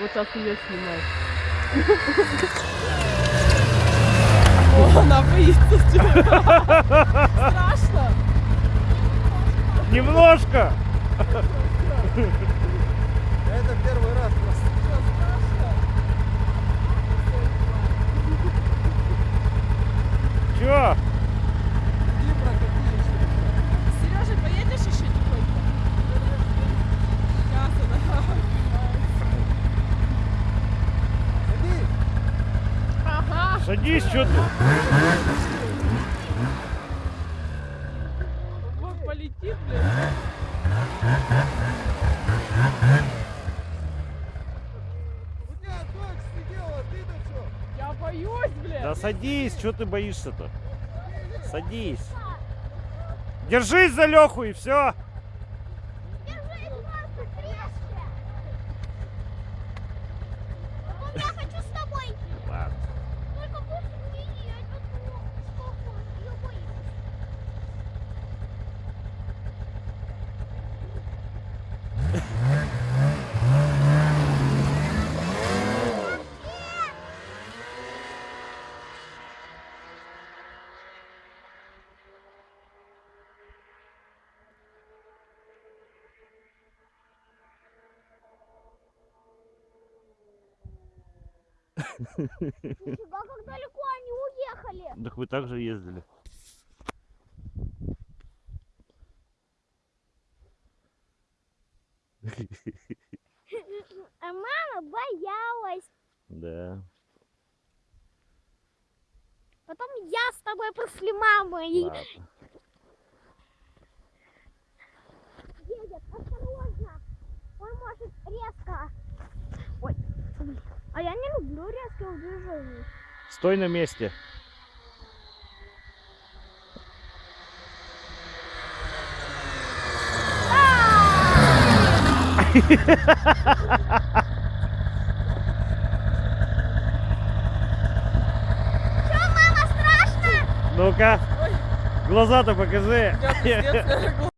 Вот сейчас ее. О, она боится. Страшно. Немножко. Садись, что ты? Вот полетит, блин. У тебя дочь сидела, ты-то что? Я боюсь, блин. Да садись, что ты боишься-то? Садись. Держись за Леху и все. Держи, Марка, крепче. Потом я хочу с тобой. Ладно. Только больше не едь, потому что ее боишься. Нифига, как далеко они уехали. Так вы также ездили. А мама боялась. Да. Потом я с тобой после мамы. Ладно. едет. Осторожно. Он может резко. А я не люблю резких движений. Стой на месте. Что, мама, страшно? Ну-ка. Глаза-то покажи.